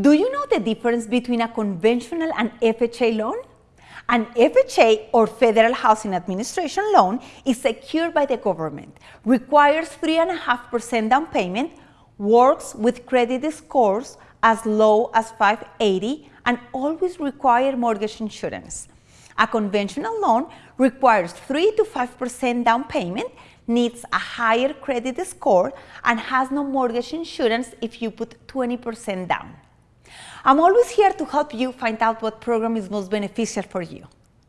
Do you know the difference between a conventional and FHA loan? An FHA or Federal Housing Administration loan is secured by the government, requires 3.5% down payment, works with credit scores as low as 580 and always require mortgage insurance. A conventional loan requires 3 to 5% down payment, needs a higher credit score, and has no mortgage insurance if you put 20% down. I'm always here to help you find out what program is most beneficial for you.